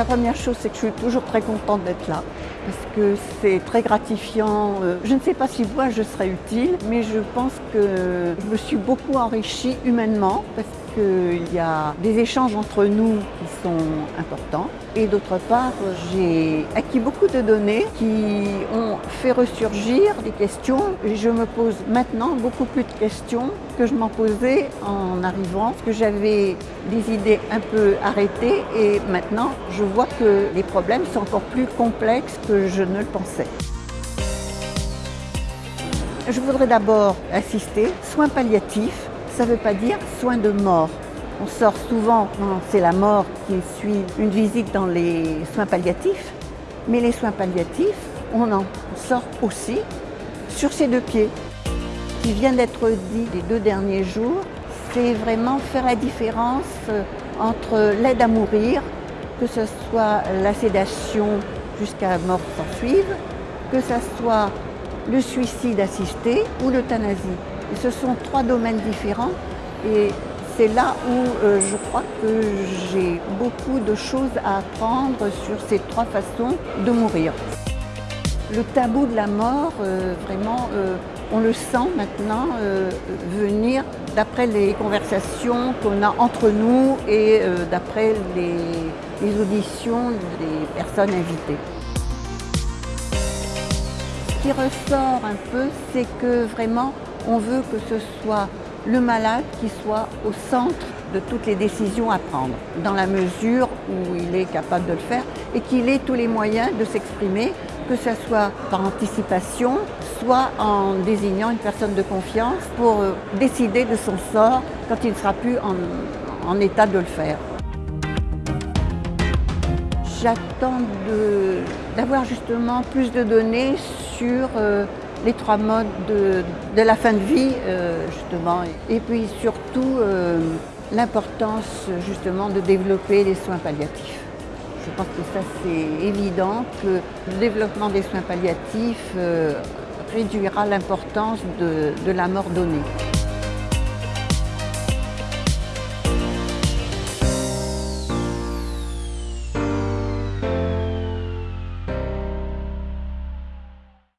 La première chose, c'est que je suis toujours très contente d'être là parce que c'est très gratifiant. Euh, je ne sais pas si moi je serai utile, mais je pense que je me suis beaucoup enrichie humainement qu'il y a des échanges entre nous qui sont importants. Et d'autre part, j'ai acquis beaucoup de données qui ont fait ressurgir des questions. Et je me pose maintenant beaucoup plus de questions que je m'en posais en arrivant, parce que j'avais des idées un peu arrêtées et maintenant je vois que les problèmes sont encore plus complexes que je ne le pensais. Je voudrais d'abord assister soins palliatifs ça ne veut pas dire soin de mort. On sort souvent, c'est la mort qui suit une visite dans les soins palliatifs, mais les soins palliatifs, on en sort aussi sur ses deux pieds. Ce qui vient d'être dit les deux derniers jours, c'est vraiment faire la différence euh, entre l'aide à mourir, que ce soit la sédation jusqu'à mort sans suivre, que ce soit le suicide assisté ou l'euthanasie ce sont trois domaines différents et c'est là où euh, je crois que j'ai beaucoup de choses à apprendre sur ces trois façons de mourir. Le tabou de la mort, euh, vraiment, euh, on le sent maintenant venir d'après les conversations qu'on a entre nous et d'après les auditions des personnes invitées. Ce qui ressort un peu, c'est que vraiment on veut que ce soit le malade qui soit au centre de toutes les décisions à prendre, dans la mesure où il est capable de le faire et qu'il ait tous les moyens de s'exprimer, que ce soit par anticipation, soit en désignant une personne de confiance pour euh, décider de son sort quand il ne sera plus en, état de le faire. J'attends d'avoir justement plus de données sur euh, les trois modes de, la fin de vie, euh, justement. Et puis surtout, euh, l'importance, justement, de développer les soins palliatifs. Je pense que ça, c'est évident que le développement des soins palliatifs euh, réduira l'importance de la mort donnée.